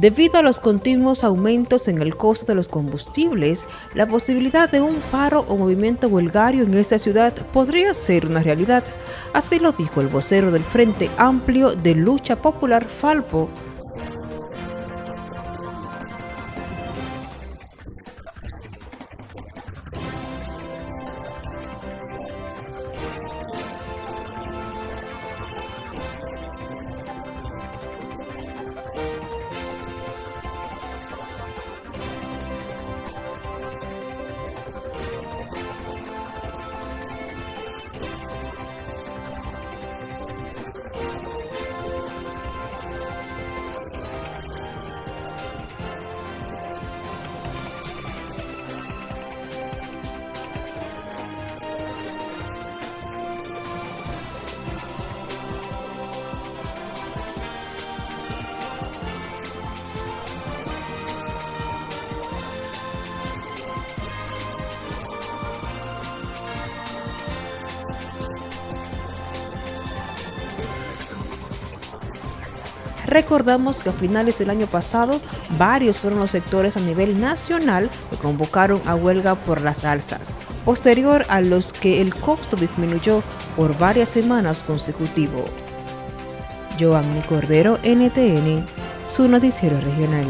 Debido a los continuos aumentos en el costo de los combustibles, la posibilidad de un paro o movimiento huelgario en esta ciudad podría ser una realidad. Así lo dijo el vocero del Frente Amplio de Lucha Popular Falpo, Recordamos que a finales del año pasado, varios fueron los sectores a nivel nacional que convocaron a huelga por las alzas, posterior a los que el costo disminuyó por varias semanas consecutivo. Cordero, NTN, su noticiero regional.